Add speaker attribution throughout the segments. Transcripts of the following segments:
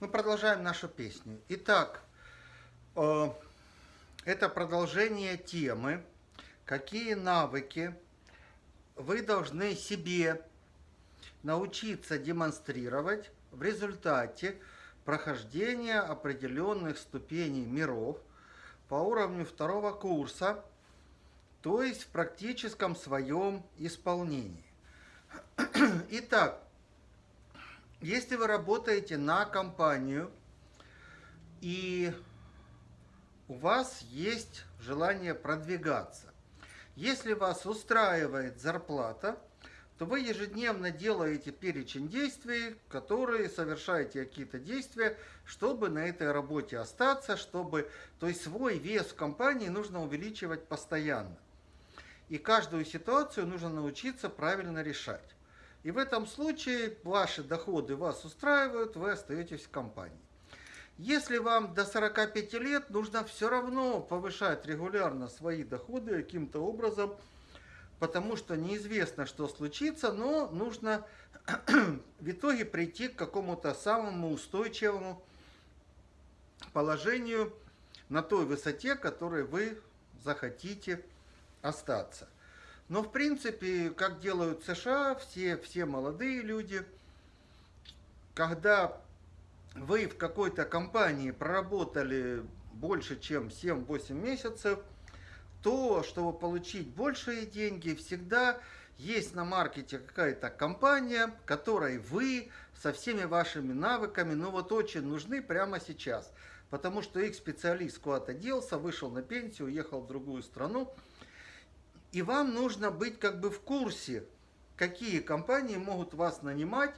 Speaker 1: Мы продолжаем нашу песню. Итак, э, это продолжение темы, какие навыки вы должны себе научиться демонстрировать в результате прохождения определенных ступеней миров по уровню второго курса, то есть в практическом своем исполнении. Итак, если вы работаете на компанию и у вас есть желание продвигаться, если вас устраивает зарплата, то вы ежедневно делаете перечень действий, которые совершаете какие-то действия, чтобы на этой работе остаться, чтобы, то есть свой вес в компании нужно увеличивать постоянно. И каждую ситуацию нужно научиться правильно решать. И в этом случае ваши доходы вас устраивают, вы остаетесь в компании. Если вам до 45 лет, нужно все равно повышать регулярно свои доходы каким-то образом, потому что неизвестно, что случится, но нужно в итоге прийти к какому-то самому устойчивому положению на той высоте, которой вы захотите остаться. Но в принципе, как делают США, все, все молодые люди, когда вы в какой-то компании проработали больше, чем 7-8 месяцев, то, чтобы получить большие деньги, всегда есть на маркете какая-то компания, которой вы со всеми вашими навыками, ну вот очень нужны прямо сейчас. Потому что их специалист куда-то делся, вышел на пенсию, уехал в другую страну, и вам нужно быть как бы в курсе, какие компании могут вас нанимать,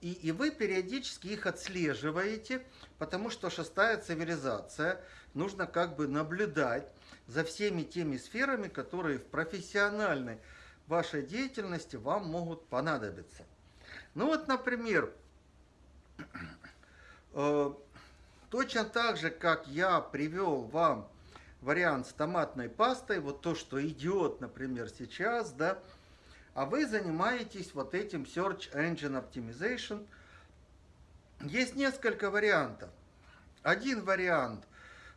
Speaker 1: и, и вы периодически их отслеживаете, потому что шестая цивилизация, нужно как бы наблюдать за всеми теми сферами, которые в профессиональной вашей деятельности вам могут понадобиться. Ну вот, например, э, точно так же, как я привел вам вариант с томатной пастой, вот то, что идет, например, сейчас, да, а вы занимаетесь вот этим Search Engine Optimization. Есть несколько вариантов. Один вариант.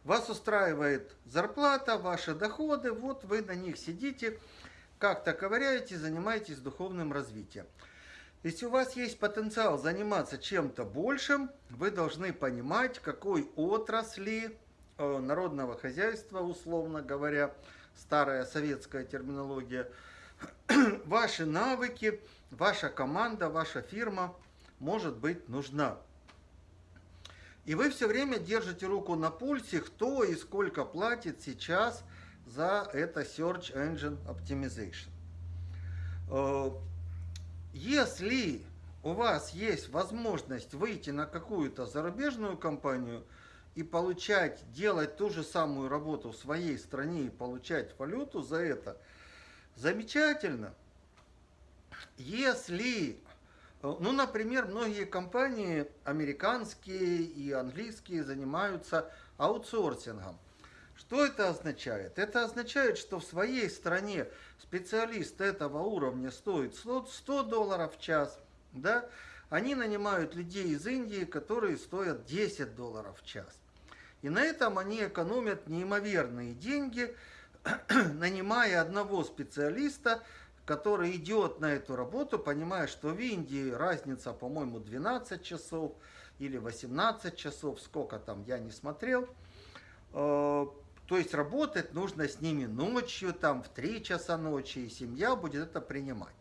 Speaker 1: Вас устраивает зарплата, ваши доходы, вот вы на них сидите, как-то ковыряете, занимаетесь духовным развитием. Если у вас есть потенциал заниматься чем-то большим, вы должны понимать, какой отрасли народного хозяйства, условно говоря, старая советская терминология, ваши навыки, ваша команда, ваша фирма может быть нужна. И вы все время держите руку на пульсе, кто и сколько платит сейчас за это Search Engine Optimization. Э, если у вас есть возможность выйти на какую-то зарубежную компанию – и получать, делать ту же самую работу в своей стране и получать валюту за это, замечательно. Если, ну, например, многие компании, американские и английские, занимаются аутсорсингом. Что это означает? Это означает, что в своей стране специалист этого уровня стоит 100 долларов в час, да? Они нанимают людей из Индии, которые стоят 10 долларов в час. И на этом они экономят неимоверные деньги, нанимая одного специалиста, который идет на эту работу, понимая, что в Индии разница, по-моему, 12 часов или 18 часов, сколько там, я не смотрел. Э, то есть работать нужно с ними ночью, там в 3 часа ночи, и семья будет это принимать.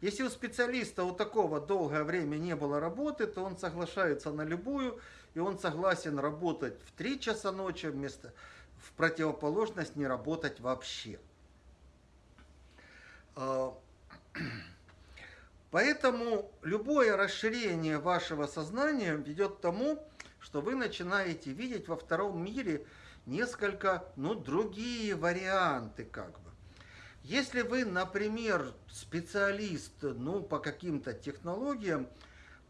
Speaker 1: Если у специалиста у такого долгое время не было работы, то он соглашается на любую, и он согласен работать в 3 часа ночи вместо в противоположность не работать вообще. А, поэтому любое расширение вашего сознания ведет к тому, что вы начинаете видеть во втором мире несколько, ну, другие варианты как бы. Если вы, например, специалист ну, по каким-то технологиям,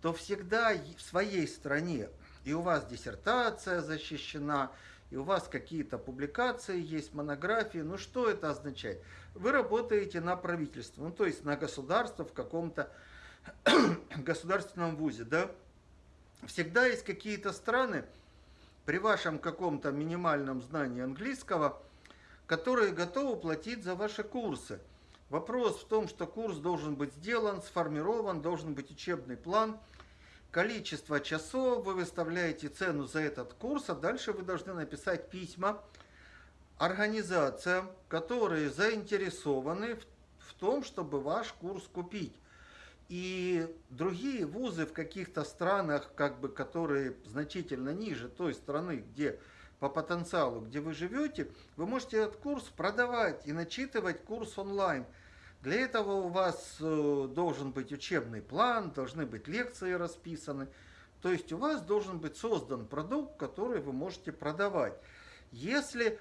Speaker 1: то всегда в своей стране, и у вас диссертация защищена, и у вас какие-то публикации есть, монографии, ну что это означает? Вы работаете на правительство, ну то есть на государство в каком-то государственном вузе, да? всегда есть какие-то страны при вашем каком-то минимальном знании английского, которые готовы платить за ваши курсы. Вопрос в том, что курс должен быть сделан, сформирован, должен быть учебный план, количество часов, вы выставляете цену за этот курс, а дальше вы должны написать письма организациям, которые заинтересованы в, в том, чтобы ваш курс купить. И другие вузы в каких-то странах, как бы, которые значительно ниже той страны, где по потенциалу, где вы живете, вы можете этот курс продавать и начитывать курс онлайн. Для этого у вас э, должен быть учебный план, должны быть лекции расписаны. То есть у вас должен быть создан продукт, который вы можете продавать. Если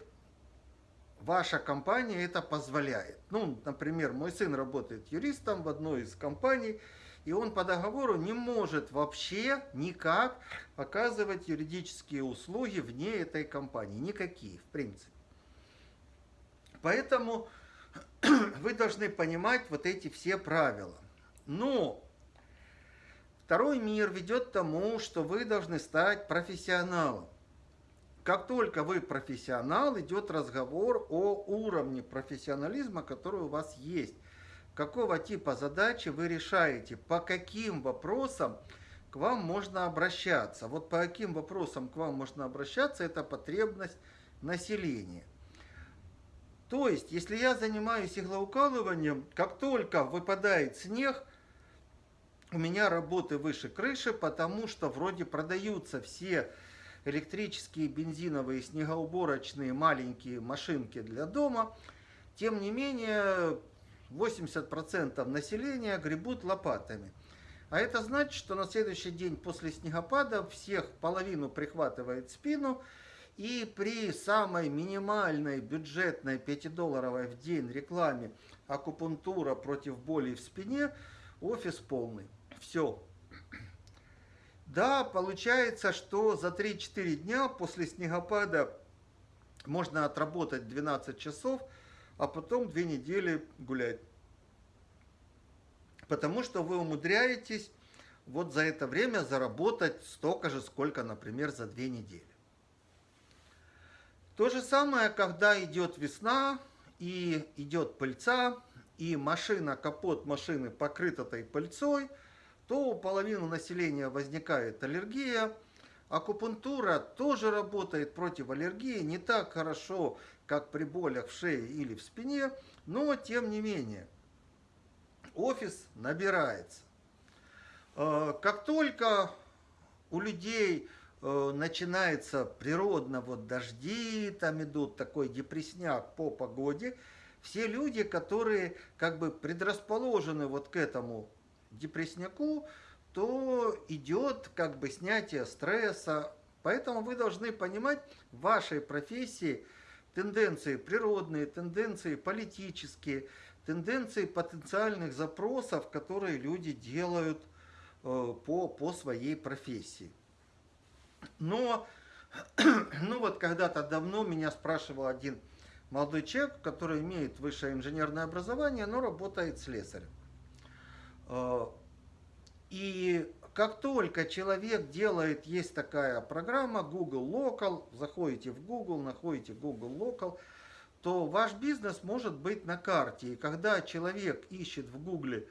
Speaker 1: ваша компания это позволяет. Ну, например, мой сын работает юристом в одной из компаний, и он по договору не может вообще никак оказывать юридические услуги вне этой компании. Никакие, в принципе. Поэтому вы должны понимать вот эти все правила. Но второй мир ведет к тому, что вы должны стать профессионалом. Как только вы профессионал, идет разговор о уровне профессионализма, который у вас есть. Какого типа задачи вы решаете, по каким вопросам к вам можно обращаться. Вот по каким вопросам к вам можно обращаться, это потребность населения. То есть, если я занимаюсь иглоукалыванием, как только выпадает снег, у меня работы выше крыши, потому что вроде продаются все электрические, бензиновые, снегоуборочные маленькие машинки для дома. Тем не менее, 80% населения гребут лопатами. А это значит, что на следующий день после снегопада всех половину прихватывает спину, и при самой минимальной бюджетной 5-долларовой в день рекламе акупунктура против боли в спине, офис полный. Все. Да, получается, что за 3-4 дня после снегопада можно отработать 12 часов, а потом 2 недели гулять. Потому что вы умудряетесь вот за это время заработать столько же, сколько, например, за 2 недели. То же самое, когда идет весна и идет пыльца, и машина, капот машины покрыт этой пыльцой – то у половины населения возникает аллергия. Акупунктура тоже работает против аллергии, не так хорошо, как при болях в шее или в спине, но тем не менее офис набирается. Э, как только у людей начинается природно вот дожди, там идут такой депресняк по погоде, все люди, которые как бы предрасположены вот к этому депрессняку, то идет как бы снятие стресса. Поэтому вы должны понимать в вашей профессии тенденции природные, тенденции политические, тенденции потенциальных запросов, которые люди делают э, по, по своей профессии. Но, ну вот когда-то давно меня спрашивал один молодой человек, который имеет высшее инженерное образование, но работает слесарем. Э, и как только человек делает, есть такая программа Google Local, заходите в Google, находите Google Local, то ваш бизнес может быть на карте. И когда человек ищет в Google,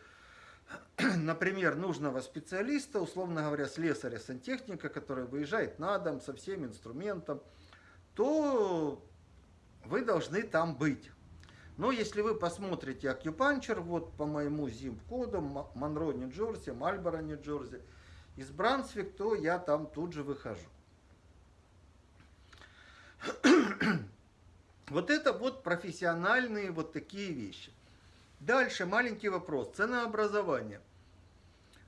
Speaker 1: например, нужного специалиста, условно говоря, слесаря, сантехника, который выезжает на дом со всем инструментом, то вы должны там быть. Но если вы посмотрите Acupuncture, вот по моему zip-коду, Монро, Нью-Джерси, Мальборо, Нью-Джерси, из Брансвик, то я там тут же выхожу. Вот это вот профессиональные вот такие вещи. Дальше маленький вопрос. Ценообразование.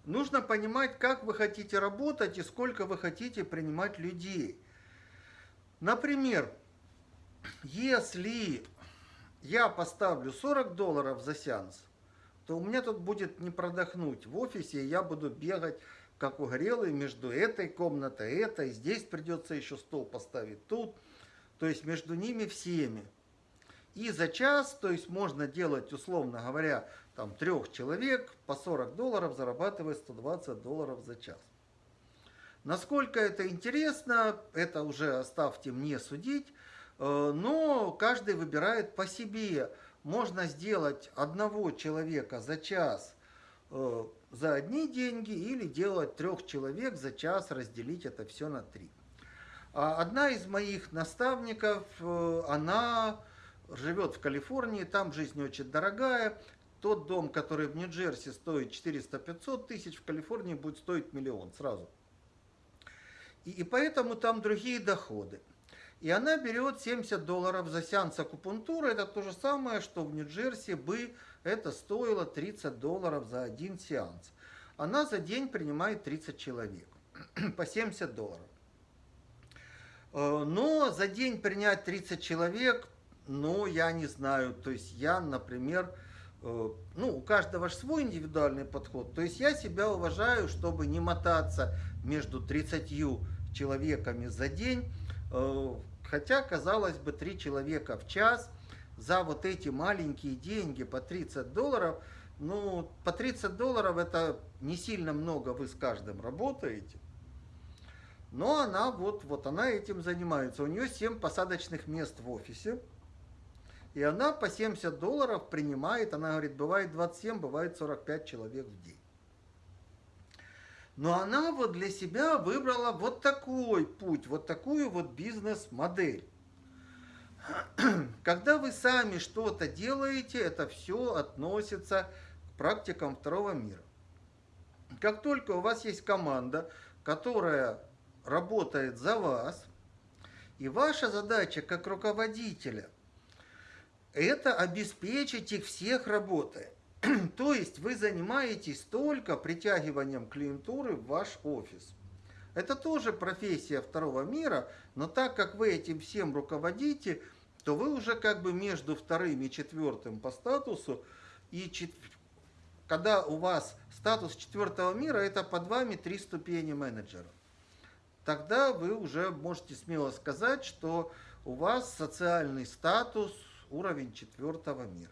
Speaker 1: Нужно понимать, как вы хотите работать и сколько вы хотите принимать людей. Например, если я поставлю 40 долларов за сеанс, то у меня тут будет не продохнуть в офисе, я буду бегать как угорелый между этой комнатой, этой, здесь придется еще стол поставить тут, то есть между ними всеми. И за час, то есть можно делать, условно говоря, там трех человек по 40 долларов, зарабатывая 120 долларов за час. Насколько это интересно, это уже оставьте мне судить, э, но каждый выбирает по себе. Можно сделать одного человека за час э, за одни деньги или делать трех человек за час, разделить это все на три. А одна из моих наставников, э, она живет в Калифорнии, там жизнь очень дорогая. Тот дом, который в Нью-Джерси стоит 400-500 тысяч, в Калифорнии будет стоить миллион сразу. И, и поэтому там другие доходы. И она берет 70 долларов за сеанс акупунктуры. Это то же самое, что в Нью-Джерси бы это стоило 30 долларов за один сеанс. Она за день принимает 30 человек по 70 долларов. Э, но за день принять 30 человек, ну, я не знаю. То есть я, например, э, ну, у каждого же свой индивидуальный подход. То есть я себя уважаю, чтобы не мотаться между 30 человеками за день. Э, хотя, казалось бы, 3 человека в час за вот эти маленькие деньги по 30 долларов, ну, по 30 долларов это не сильно много, вы с каждым работаете. Но она вот, вот она этим занимается. У нее 7 посадочных мест в офисе. И она по 70 долларов принимает, она говорит, бывает 27, бывает 45 человек в день. Но она вот для себя выбрала вот такой путь, вот такую вот бизнес-модель. Когда вы сами что-то делаете, это все относится к практикам второго мира. Как только у вас есть команда, которая работает за вас, и ваша задача как руководителя – это обеспечить их всех работой. То есть вы занимаетесь только притягиванием клиентуры в ваш офис. Это тоже профессия второго мира, но так как вы этим всем руководите, то вы уже как бы между вторым и четвертым по статусу, и чет... когда у вас статус четвертого мира, это под вами три ступени менеджера. Тогда вы уже можете смело сказать, что у вас социальный статус уровень четвертого мира.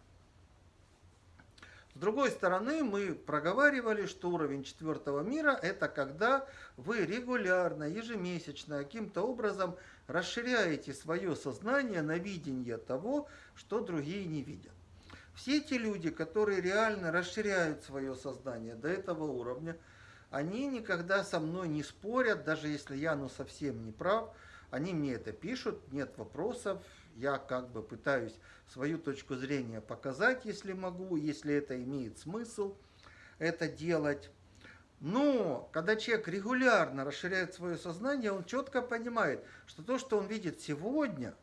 Speaker 1: С другой стороны, мы проговаривали, что уровень четвертого мира – это когда вы регулярно, ежемесячно, каким-то образом расширяете свое сознание на видение того, что другие не видят. Все те люди, которые реально расширяют свое сознание до этого уровня, они никогда со мной не спорят, даже если я ну совсем не прав, они мне это пишут, нет вопросов, я как бы пытаюсь свою точку зрения показать, если могу, если это имеет смысл это делать. Но когда человек регулярно расширяет свое сознание, он четко понимает, что то, что он видит сегодня,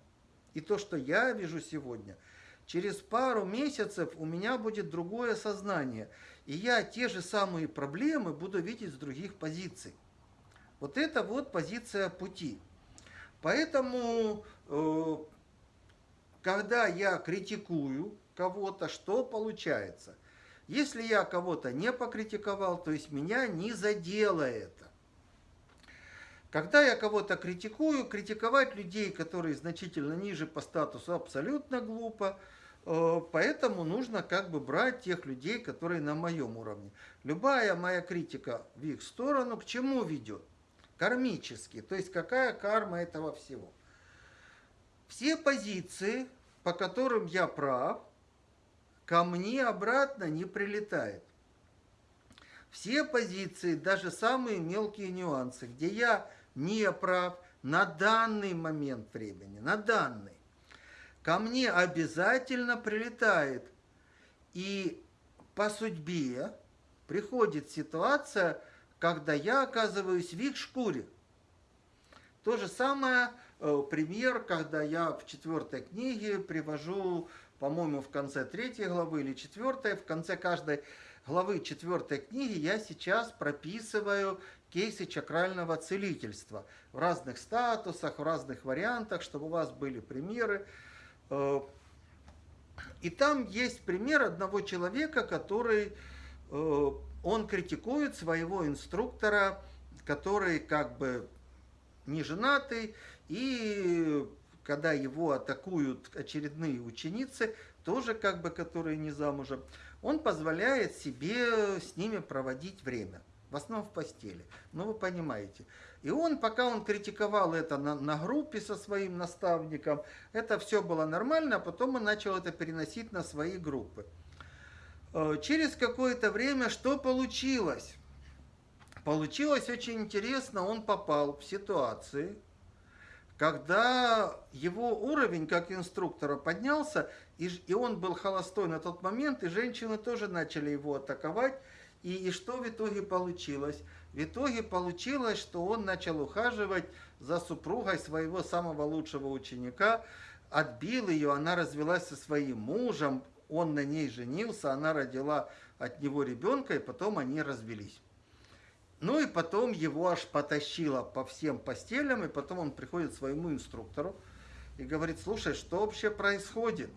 Speaker 1: и то, что я вижу сегодня, через пару месяцев у меня будет другое сознание. И я те же самые проблемы буду видеть с других позиций. Вот это вот позиция пути. Поэтому э, когда я критикую кого-то, что получается? Если я кого-то не покритиковал, то есть меня не задело это. Когда я кого-то критикую, критиковать людей, которые значительно ниже по статусу, абсолютно глупо. Э, поэтому нужно как бы брать тех людей, которые на моем уровне. Любая моя критика в их сторону к чему ведет? Кармически. То есть какая карма этого всего? Все позиции, по которым я прав, ко мне обратно не прилетает. Все позиции, даже самые мелкие нюансы, где я не прав на данный момент времени, на данный, ко мне обязательно прилетает. И по судьбе приходит ситуация, когда я оказываюсь в их шкуре. То же самое пример, когда я в четвертой книге привожу, по-моему, в конце третьей главы или четвертой, в конце каждой главы четвертой книги я сейчас прописываю кейсы чакрального целительства в разных статусах, в разных вариантах, чтобы у вас были примеры. Э, и там есть пример одного человека, который, э, он критикует своего инструктора, который как бы не женатый, и когда его атакуют очередные ученицы, тоже как бы, которые не замужем, он позволяет себе с ними проводить время. В основном в постели. Ну, вы понимаете. И он, пока он критиковал это на, на группе со своим наставником, это все было нормально, а потом он начал это переносить на свои группы. Э, через какое-то время что получилось? Получилось очень интересно, он попал в ситуации, когда его уровень как инструктора поднялся, и, и он был холостой на тот момент, и женщины тоже начали его атаковать, и, и что в итоге получилось? В итоге получилось, что он начал ухаживать за супругой своего самого лучшего ученика, отбил ее, она развелась со своим мужем, он на ней женился, она родила от него ребенка, и потом они развелись. Ну и потом его аж потащило по всем постелям, и потом он приходит своему инструктору и говорит, слушай, что вообще происходит?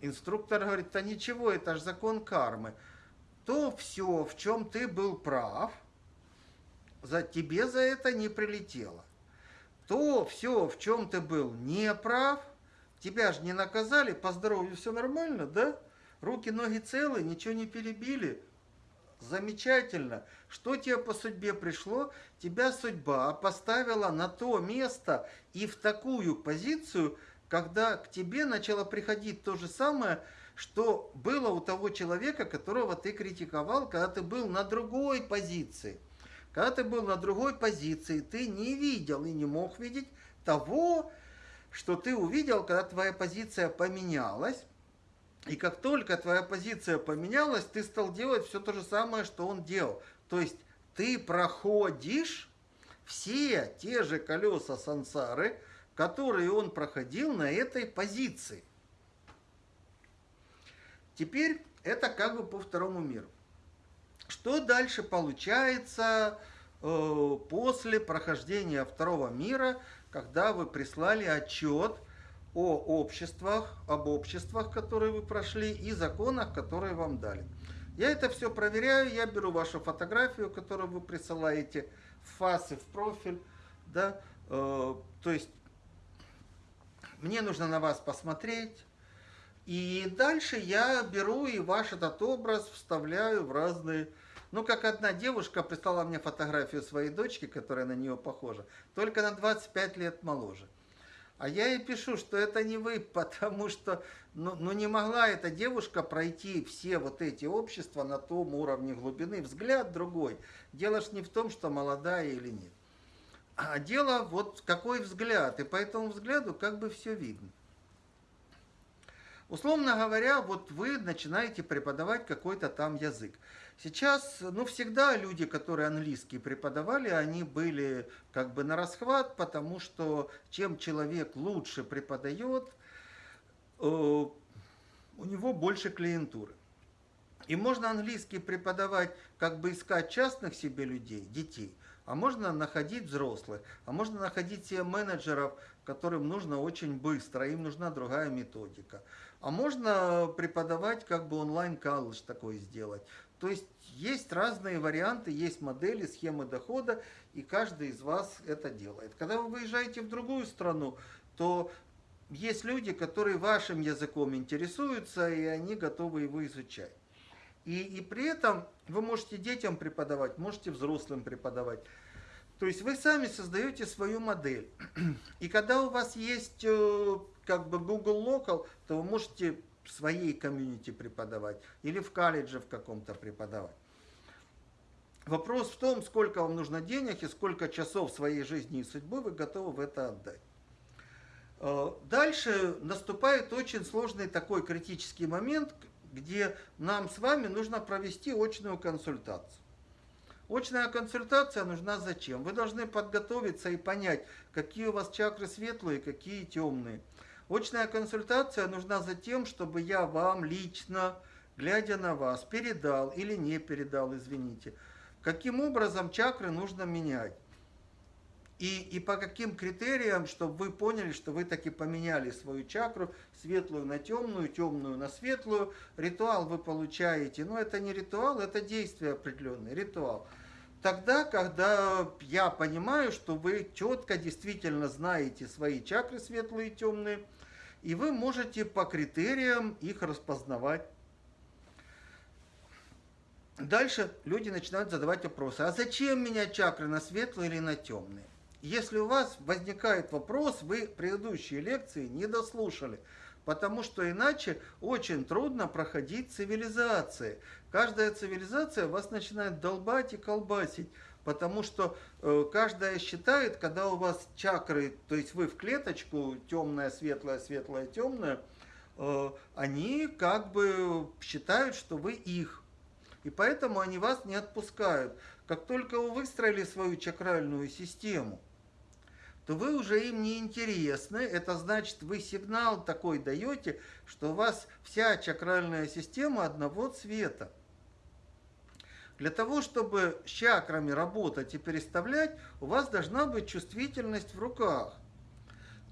Speaker 1: Инструктор говорит, да ничего, это же закон кармы. То все, в чем ты был прав, за тебе за это не прилетело. То все, в чем ты был не прав, тебя же не наказали, по здоровью все нормально, да? Руки, ноги целы, ничего не перебили, Замечательно. Что тебе по судьбе пришло? Тебя судьба поставила на то место и в такую позицию, когда к тебе начало приходить то же самое, что было у того человека, которого ты критиковал, когда ты был на другой позиции. Когда ты был на другой позиции, ты не видел и не мог видеть того, что ты увидел, когда твоя позиция поменялась. И как только твоя позиция поменялась, ты стал делать все то же самое, что он делал. То есть ты проходишь все те же колеса сансары, которые он проходил на этой позиции. Теперь это как бы по второму миру. Что дальше получается э, после прохождения второго мира, когда вы прислали отчет – о обществах, об обществах, которые вы прошли, и законах, которые вам дали. Я это все проверяю, я беру вашу фотографию, которую вы присылаете в фас и в профиль, да, э, то есть мне нужно на вас посмотреть, и дальше я беру и ваш этот образ вставляю в разные... Ну, как одна девушка прислала мне фотографию своей дочки, которая на нее похожа, только на 25 лет моложе. А я ей пишу, что это не вы, потому что ну, ну не могла эта девушка пройти все вот эти общества на том уровне глубины. Взгляд другой. Дело ж не в том, что молодая или нет. А дело вот какой взгляд. И по этому взгляду как бы все видно. Условно говоря, вот вы начинаете преподавать какой-то там язык. Сейчас, ну, всегда люди, которые английский преподавали, они были как бы на расхват, потому что чем человек лучше преподает, э, у него больше клиентуры. И можно английский преподавать, как бы искать частных себе людей, детей, а можно находить взрослых, а можно находить себе менеджеров, которым нужно очень быстро, им нужна другая методика. А можно преподавать, как бы онлайн-колледж такой сделать. То есть есть разные варианты, есть модели, схемы дохода, и каждый из вас это делает. Когда вы выезжаете в другую страну, то есть люди, которые вашим языком интересуются, и они готовы его изучать. И, и при этом вы можете детям преподавать, можете взрослым преподавать. То есть вы сами создаете свою модель. И когда у вас есть э, как бы Google Local, то вы можете в своей комьюнити преподавать или в колледже в каком-то преподавать. Вопрос в том, сколько вам нужно денег и сколько часов своей жизни и судьбы вы готовы в это отдать. Э, дальше наступает очень сложный такой критический момент, где нам с вами нужно провести очную консультацию. Очная консультация нужна зачем? Вы должны подготовиться и понять, какие у вас чакры светлые, какие темные. Очная консультация нужна за тем, чтобы я вам лично, глядя на вас, передал или не передал, извините, каким образом чакры нужно менять. И, и по каким критериям, чтобы вы поняли, что вы таки поменяли свою чакру, светлую на темную, темную на светлую. Ритуал вы получаете, но это не ритуал, это действие определенное, ритуал. Тогда, когда я понимаю, что вы четко действительно знаете свои чакры светлые и темные, и вы можете по критериям их распознавать. дальше люди начинают задавать вопросы. А зачем менять чакры на светлые или на темные? Если у вас возникает вопрос, вы предыдущие лекции не дослушали. Потому что иначе очень трудно проходить цивилизации. Каждая цивилизация вас начинает долбать и колбасить. Потому что э, каждая считает, когда у вас чакры, то есть вы в клеточку, темная, светлая, светлая, темная, э, они как бы считают, что вы их. И поэтому они вас не отпускают. Как только вы выстроили свою чакральную систему, то вы уже им не интересны. Это значит, вы сигнал такой даете, что у вас вся чакральная система одного цвета. Для того, чтобы с чакрами работать и переставлять, у вас должна быть чувствительность в руках.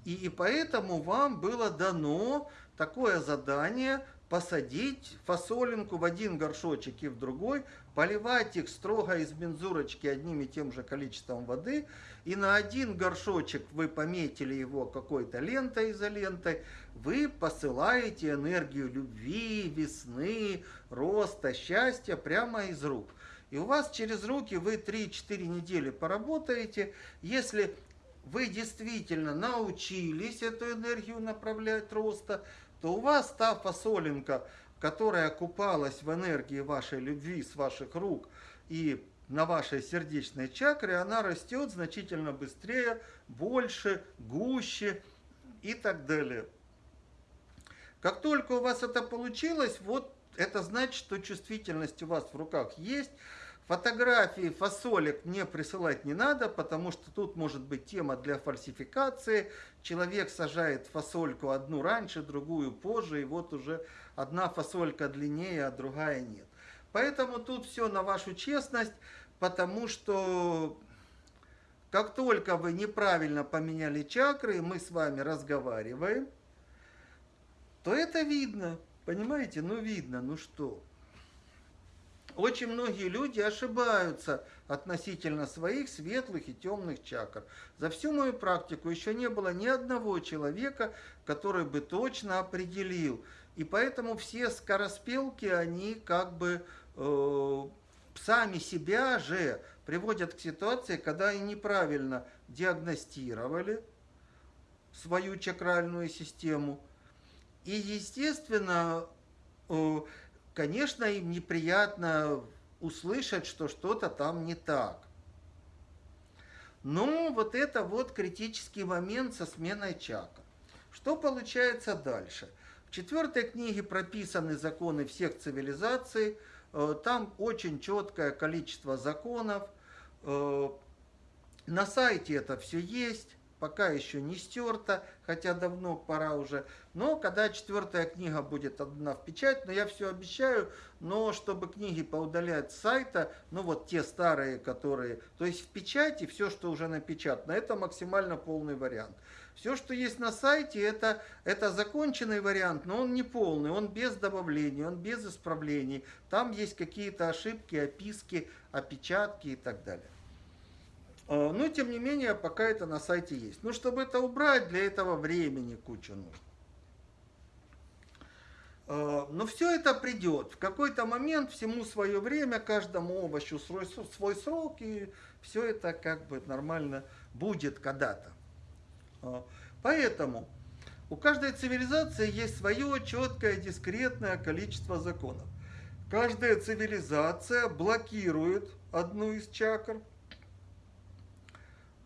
Speaker 1: И, и поэтому вам было дано такое задание посадить фасолинку в один горшочек и в другой, поливать их строго из мензурочки одним и тем же количеством воды, и на один горшочек вы пометили его какой-то лентой изолентой, вы посылаете энергию любви, весны, роста, счастья прямо из рук. И у вас через руки вы 3-4 недели поработаете. Если вы действительно научились эту энергию направлять роста, то у вас та фасолинка, которая купалась в энергии вашей любви с ваших рук и на вашей сердечной чакре, она растет значительно быстрее, больше, гуще и так далее. Как только у вас это получилось, вот это значит, что чувствительность у вас в руках есть, Фотографии фасолек мне присылать не надо, потому что тут может быть тема для фальсификации. Человек сажает фасольку одну раньше, другую позже, и вот уже одна фасолька длиннее, а другая нет. Поэтому тут все на вашу честность, потому что как только вы неправильно поменяли чакры, мы с вами разговариваем, то это видно. Понимаете? Ну видно, ну что. Очень многие люди ошибаются относительно своих светлых и темных чакр. За всю мою практику еще не было ни одного человека, который бы точно определил. И поэтому все скороспелки, они как бы э, сами себя же приводят к ситуации, когда они неправильно диагностировали свою чакральную систему. И, естественно, э, конечно, им неприятно услышать, что что-то там не так. Но вот это вот критический момент со сменой чакр. Что получается дальше? В четвертой книге прописаны законы всех цивилизаций. Э, там очень четкое количество законов. Э, на сайте это все есть пока еще не стерто, хотя давно пора уже. Но когда четвертая книга будет отдана в печать, но я все обещаю, но чтобы книги поудалять с сайта, ну вот те старые, которые, то есть в печати все, что уже напечатано, это максимально полный вариант. Все, что есть на сайте, это, это законченный вариант, но он не полный, он без добавлений, он без исправлений. Там есть какие-то ошибки, описки, опечатки и так далее. А, но, тем не менее, пока это на сайте есть. Но чтобы это убрать, для этого времени куча нужно. А, но все это придет. В какой-то момент всему свое время, каждому овощу свой, свой срок, и все это как бы нормально будет когда-то. А, поэтому у каждой цивилизации есть свое четкое, дискретное количество законов. Каждая цивилизация блокирует одну из чакр,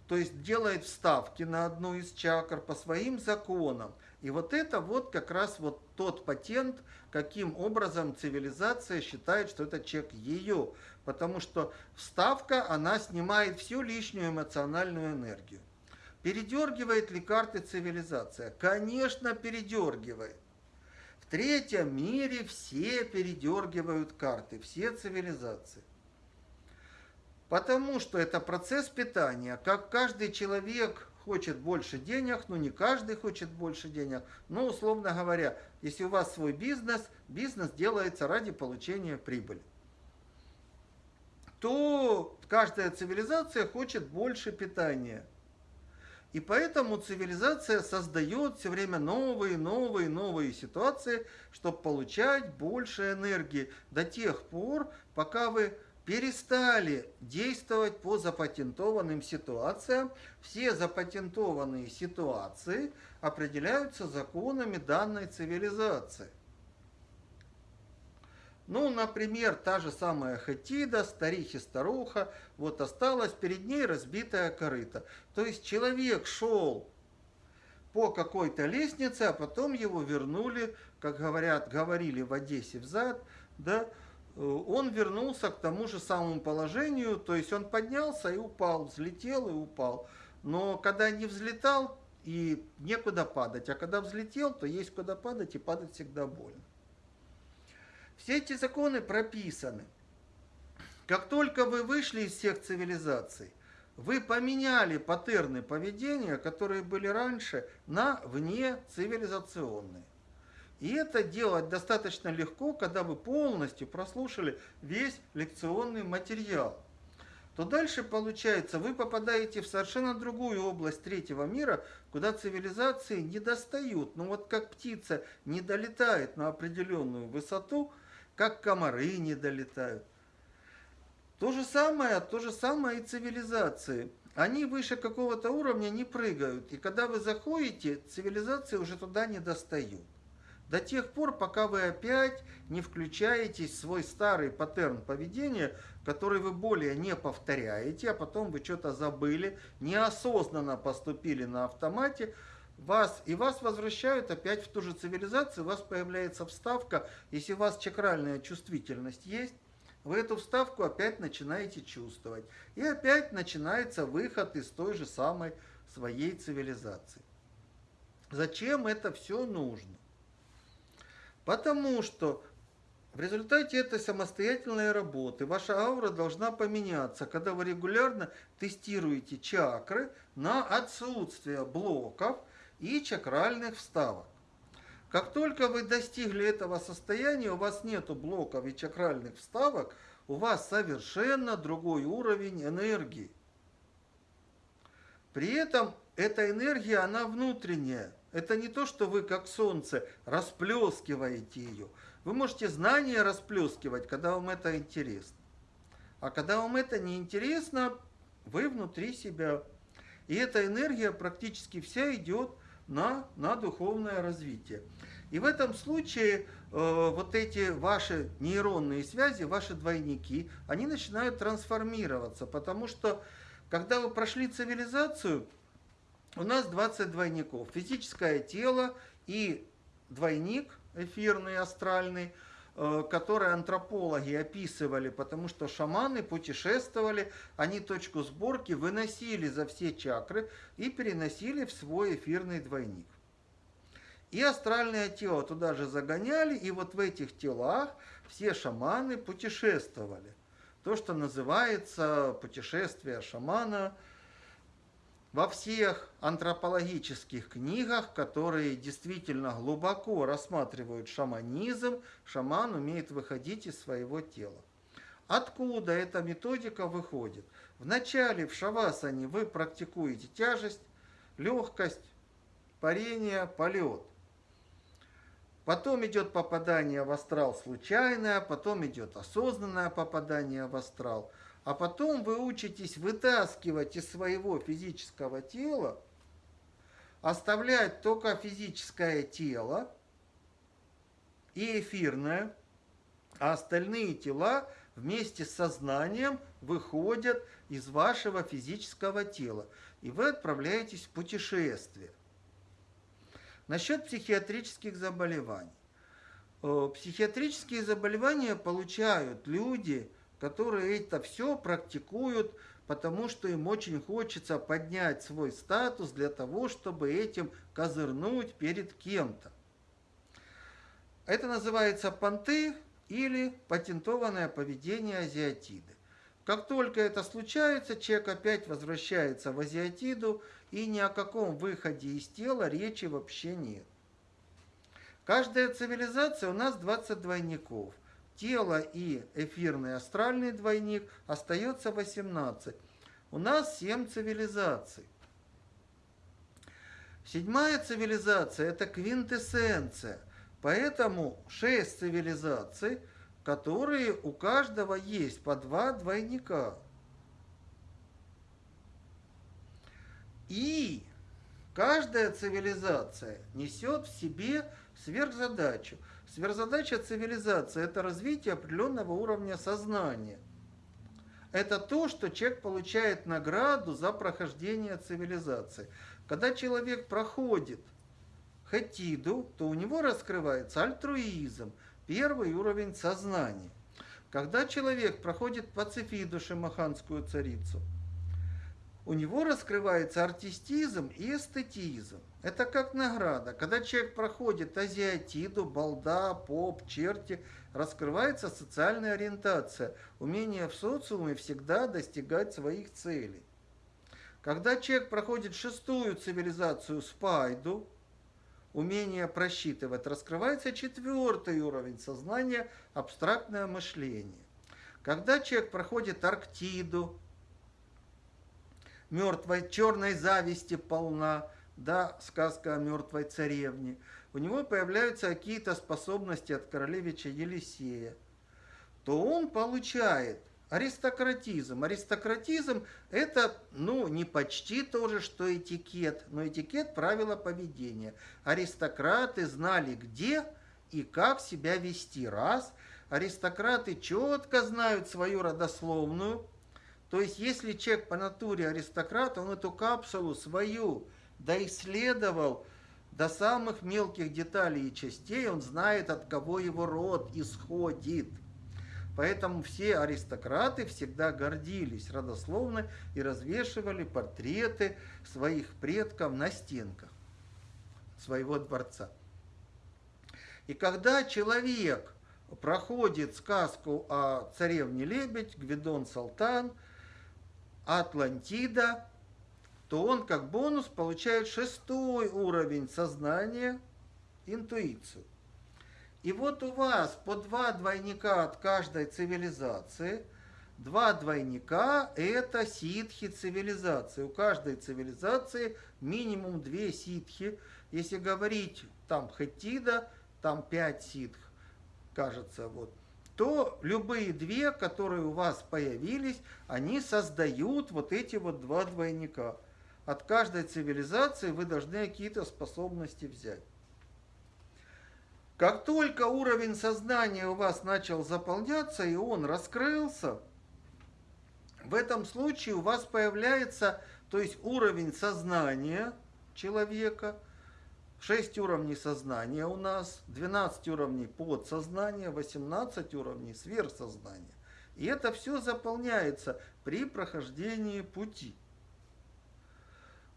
Speaker 1: то есть делает вставки на одну из чакр по своим законам. И вот это вот как раз вот тот патент, каким образом цивилизация считает, что это чек ее. Потому что вставка, она снимает всю лишнюю эмоциональную энергию. Передергивает ли карты цивилизация? Конечно, передергивает. В третьем мире все передергивают карты, все цивилизации. Потому что это процесс питания. Как каждый человек хочет больше денег, ну не каждый хочет больше денег, но условно говоря, если у вас свой бизнес, бизнес делается ради получения прибыли, то каждая цивилизация хочет больше питания. И поэтому цивилизация создает все время новые, новые, новые ситуации, чтобы получать больше энергии до тех пор, пока вы перестали действовать по запатентованным ситуациям. Все запатентованные ситуации определяются законами данной цивилизации. Ну, например, та же самая Хатида, старихи старуха, вот осталась перед ней разбитая корыта. То есть человек шел по какой-то лестнице, а потом его вернули, как говорят, говорили в Одессе взад, да, он вернулся к тому же самому положению, то есть он поднялся и упал, взлетел и упал. Но когда не взлетал, и некуда падать, а когда взлетел, то есть куда падать, и падать всегда больно. Все эти законы прописаны. Как только вы вышли из всех цивилизаций, вы поменяли паттерны поведения, которые были раньше, на вне цивилизационные. И это делать достаточно легко, когда вы полностью прослушали весь лекционный материал. То дальше получается, вы попадаете в совершенно другую область третьего мира, куда цивилизации не достают. Ну вот как птица не долетает на определенную высоту – как комары не долетают. То же самое, то же самое и цивилизации. Они выше какого-то уровня не прыгают. И когда вы заходите, цивилизации уже туда не достают. До тех пор, пока вы опять не включаетесь в свой старый паттерн поведения, который вы более не повторяете, а потом вы что-то забыли, неосознанно поступили на автомате, вас, и вас возвращают опять в ту же цивилизацию, у вас появляется вставка, если у вас чакральная чувствительность есть, вы эту вставку опять начинаете чувствовать. И опять начинается выход из той же самой своей цивилизации. Зачем это все нужно? Потому что в результате этой самостоятельной работы ваша аура должна поменяться, когда вы регулярно тестируете чакры на отсутствие блоков – и чакральных вставок. Как только вы достигли этого состояния, у вас нет блоков и чакральных вставок, у вас совершенно другой уровень энергии. При этом эта энергия, она внутренняя. Это не то, что вы как солнце расплескиваете ее. Вы можете знания расплескивать, когда вам это интересно. А когда вам это не интересно, вы внутри себя. И эта энергия практически вся идет на, на духовное развитие. И в этом случае э, вот эти ваши нейронные связи, ваши двойники, они начинают трансформироваться, потому что когда вы прошли цивилизацию, у нас 20 двойников. Физическое тело и двойник эфирный, астральный – Э, которые антропологи описывали, потому что шаманы путешествовали, они точку сборки выносили за все чакры и переносили в свой эфирный двойник. И астральное тело туда же загоняли, и вот в этих телах все шаманы путешествовали. То, что называется путешествие шамана – во всех антропологических книгах, которые действительно глубоко рассматривают шаманизм, шаман умеет выходить из своего тела. Откуда эта методика выходит? Вначале в шавасане вы практикуете тяжесть, легкость, парение, полет. Потом идет попадание в астрал случайное, потом идет осознанное попадание в астрал – а потом вы учитесь вытаскивать из своего физического тела, оставлять только физическое тело и эфирное, а остальные тела вместе с сознанием выходят из вашего физического тела, и вы отправляетесь в путешествие. Насчет психиатрических заболеваний. Э, психиатрические заболевания получают люди – которые это все практикуют, потому что им очень хочется поднять свой статус для того, чтобы этим козырнуть перед кем-то. Это называется понты или патентованное поведение азиатиды. Как только это случается, человек опять возвращается в азиатиду, и ни о каком выходе из тела речи вообще нет. Каждая цивилизация у нас 20 двойников – тело и эфирный астральный двойник остается 18. У нас 7 цивилизаций. Седьмая цивилизация – это квинтэссенция. Поэтому шесть цивилизаций, которые у каждого есть по два двойника. И каждая цивилизация несет в себе сверхзадачу. Сверхзадача цивилизации – это развитие определенного уровня сознания. Это то, что человек получает награду за прохождение цивилизации. Когда человек проходит хатиду, то у него раскрывается альтруизм, первый уровень сознания. Когда человек проходит пацифиду, шимаханскую царицу – у него раскрывается артистизм и эстетизм. Это как награда. Когда человек проходит азиатиду, балда, поп, черти, раскрывается социальная ориентация, умение в социуме всегда достигать своих целей. Когда человек проходит шестую цивилизацию спайду, умение просчитывать, раскрывается четвертый уровень сознания, абстрактное мышление. Когда человек проходит Арктиду, мертвой черной зависти полна, да, сказка о мертвой царевне. У него появляются какие-то способности от королевича Елисея. То он получает аристократизм. Аристократизм это, ну, не почти то же, что этикет, но этикет – правила поведения. Аристократы знали, где и как себя вести. Раз. Аристократы четко знают свою родословную, то есть, если человек по натуре аристократ, он эту капсулу свою доисследовал до самых мелких деталей и частей, он знает, от кого его род исходит. Поэтому все аристократы всегда гордились родословно и развешивали портреты своих предков на стенках своего дворца. И когда человек проходит сказку о царевне Лебедь, Гвидон Салтан – Атлантида, то он как бонус получает шестой уровень сознания, интуицию. И вот у вас по два двойника от каждой цивилизации. Два двойника – это ситхи цивилизации. У каждой цивилизации минимум две ситхи. Если говорить там хатида, там пять ситх, кажется, вот – то любые две, которые у вас появились, они создают вот эти вот два двойника. От каждой цивилизации вы должны какие-то способности взять. Как только уровень сознания у вас начал заполняться и он раскрылся, в этом случае у вас появляется, то есть уровень сознания человека – 6 уровней сознания у нас, 12 уровней подсознания, 18 уровней сверхсознания. И это все заполняется при прохождении пути.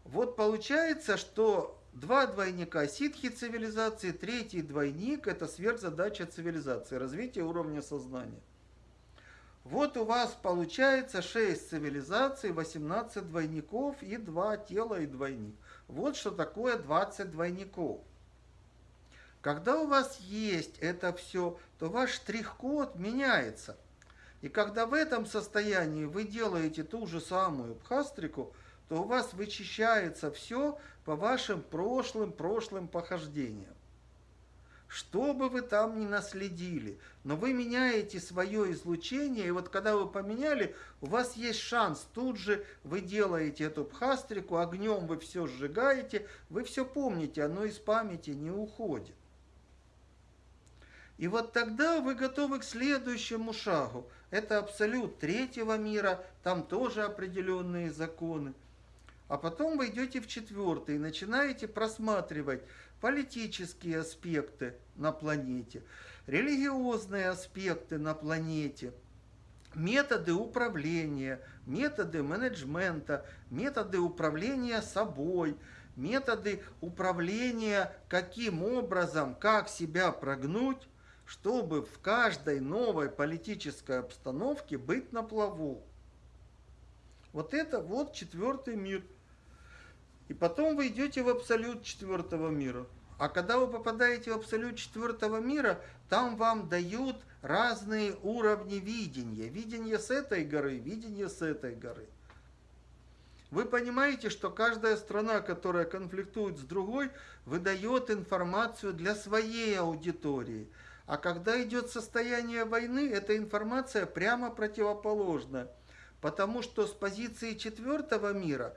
Speaker 1: Вот получается, что два двойника ситхи цивилизации, третий двойник – это сверхзадача цивилизации, развитие уровня сознания. Вот у вас получается 6 цивилизаций, 18 двойников и 2 тела и двойник. Вот что такое 20 двойников. Когда у вас есть это все, то ваш штрих-код меняется. И когда в этом состоянии вы делаете ту же самую пхастрику, то у вас вычищается все по вашим прошлым, прошлым похождениям. Что бы вы там ни наследили, но вы меняете свое излучение, и вот когда вы поменяли, у вас есть шанс, тут же вы делаете эту пхастрику, огнем вы все сжигаете, вы все помните, оно из памяти не уходит. И вот тогда вы готовы к следующему шагу. Это абсолют третьего мира, там тоже определенные законы. А потом вы идете в четвертый и начинаете просматривать политические аспекты на планете, религиозные аспекты на планете, методы управления, методы менеджмента, методы управления собой, методы управления, каким образом, как себя прогнуть, чтобы в каждой новой политической обстановке быть на плаву. Вот это вот четвертый мир – и потом вы идете в абсолют четвертого мира. А когда вы попадаете в абсолют четвертого мира, там вам дают разные уровни видения. Видение с этой горы, видение с этой горы. Вы понимаете, что каждая страна, которая конфликтует с другой, выдает информацию для своей аудитории. А когда идет состояние войны, эта информация прямо противоположна. Потому что с позиции четвертого мира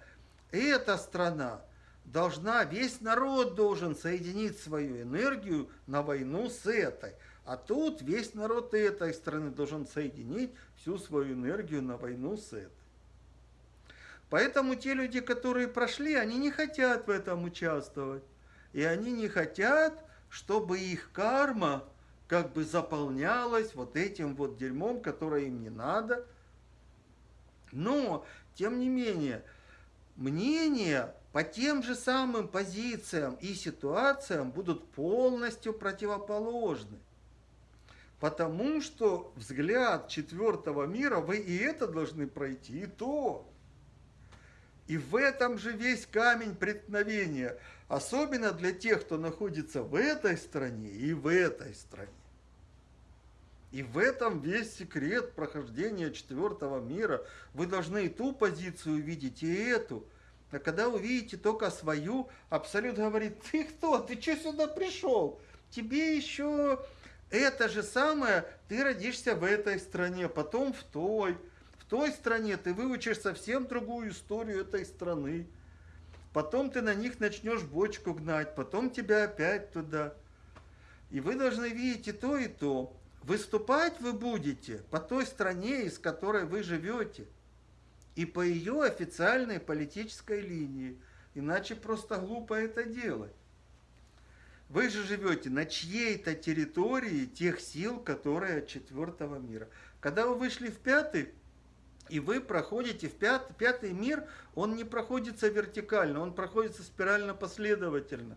Speaker 1: эта страна должна, весь народ должен соединить свою энергию на войну с этой. А тут весь народ этой страны должен соединить всю свою энергию на войну с этой. Поэтому те люди, которые прошли, они не хотят в этом участвовать. И они не хотят, чтобы их карма как бы заполнялась вот этим вот дерьмом, которое им не надо. Но, тем не менее, мнения по тем же самым позициям и ситуациям будут полностью противоположны. Потому что взгляд четвертого мира, вы и это должны пройти, и то. И в этом же весь камень преткновения, особенно для тех, кто находится в этой стране и в этой стране. И в этом весь секрет прохождения четвертого мира. Вы должны и ту позицию видеть, и эту. А когда увидите только свою, Абсолют говорит, ты кто, ты что сюда пришел? Тебе еще это же самое, ты родишься в этой стране, потом в той той стране ты выучишь совсем другую историю этой страны. Потом ты на них начнешь бочку гнать, потом тебя опять туда. И вы должны видеть и то, и то. Выступать вы будете по той стране, из которой вы живете. И по ее официальной политической линии. Иначе просто глупо это делать. Вы же живете на чьей-то территории тех сил, которые от четвертого мира. Когда вы вышли в пятый, и вы проходите в пят, пятый мир, он не проходится вертикально, он проходится спирально последовательно.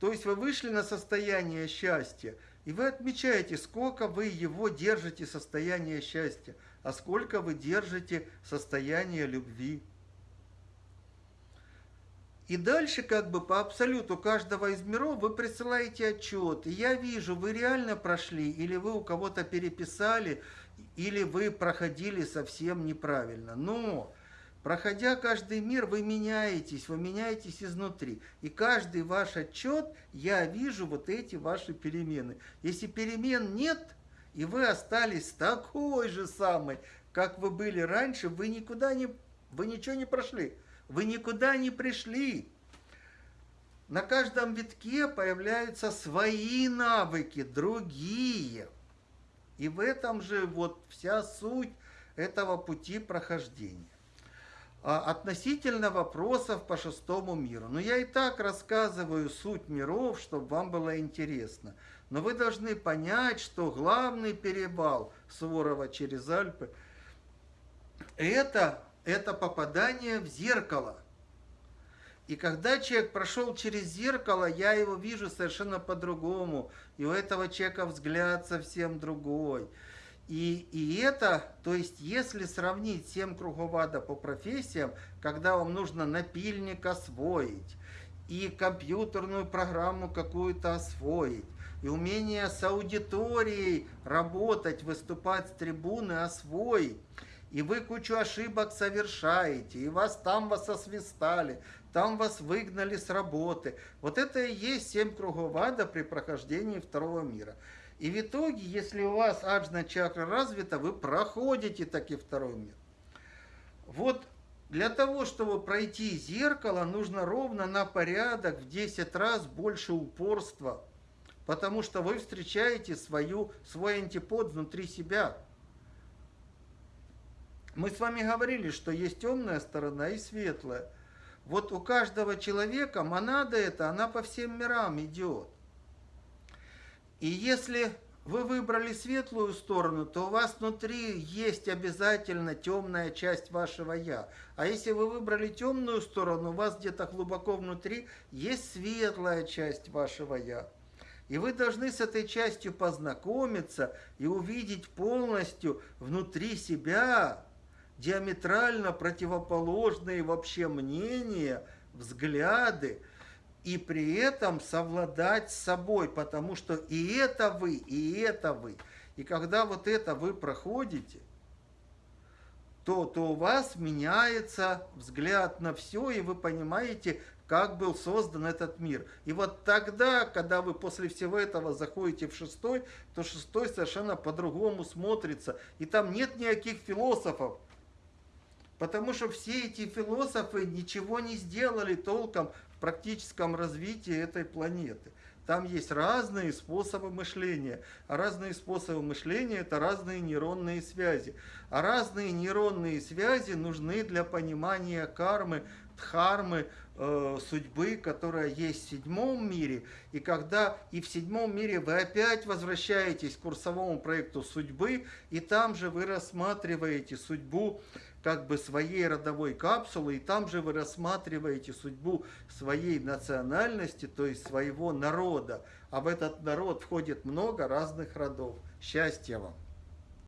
Speaker 1: То есть вы вышли на состояние счастья, и вы отмечаете, сколько вы его держите состояние счастья, а сколько вы держите состояние любви. И дальше как бы по абсолюту каждого из миров вы присылаете отчет. И я вижу, вы реально прошли, или вы у кого-то переписали, или вы проходили совсем неправильно. Но, проходя каждый мир, вы меняетесь, вы меняетесь изнутри. И каждый ваш отчет, я вижу вот эти ваши перемены. Если перемен нет, и вы остались такой же самой, как вы были раньше, вы никуда не, вы ничего не прошли. Вы никуда не пришли. На каждом витке появляются свои навыки, другие. И в этом же вот вся суть этого пути прохождения. А относительно вопросов по шестому миру. Ну, я и так рассказываю суть миров, чтобы вам было интересно. Но вы должны понять, что главный перевал Суворова через Альпы – это, это попадание в зеркало – и когда человек прошел через зеркало, я его вижу совершенно по-другому. И у этого человека взгляд совсем другой. И, и это, то есть, если сравнить семь кругов ада по профессиям, когда вам нужно напильник освоить, и компьютерную программу какую-то освоить, и умение с аудиторией работать, выступать с трибуны освоить, и вы кучу ошибок совершаете, и вас там вас освистали, там вас выгнали с работы. Вот это и есть семь кругов ада при прохождении второго мира. И в итоге, если у вас аджна чакра развита, вы проходите таки второй мир. Вот для того, чтобы пройти зеркало, нужно ровно на порядок в 10 раз больше упорства, потому что вы встречаете свою, свой антипод внутри себя. Мы с вами говорили, что есть темная сторона и светлая. Вот у каждого человека монада эта, она по всем мирам идет. И если вы выбрали светлую сторону, то у вас внутри есть обязательно темная часть вашего «я». А если вы выбрали темную сторону, у вас где-то глубоко внутри есть светлая часть вашего «я». И вы должны с этой частью познакомиться и увидеть полностью внутри себя диаметрально противоположные вообще мнения, взгляды, и при этом совладать с собой, потому что и это вы, и это вы. И когда вот это вы проходите, то, то у вас меняется взгляд на все, и вы понимаете, как был создан этот мир. И вот тогда, когда вы после всего этого заходите в шестой, то шестой совершенно по-другому смотрится. И там нет никаких философов. Потому что все эти философы ничего не сделали толком практическом развитии этой планеты. Там есть разные способы мышления. А разные способы мышления – это разные нейронные связи. А разные нейронные связи нужны для понимания кармы, дхармы, э, судьбы, которая есть в седьмом мире. И когда и в седьмом мире вы опять возвращаетесь к курсовому проекту судьбы, и там же вы рассматриваете судьбу как бы своей родовой капсулы, и там же вы рассматриваете судьбу своей национальности, то есть своего народа. А в этот народ входит много разных родов. Счастья вам!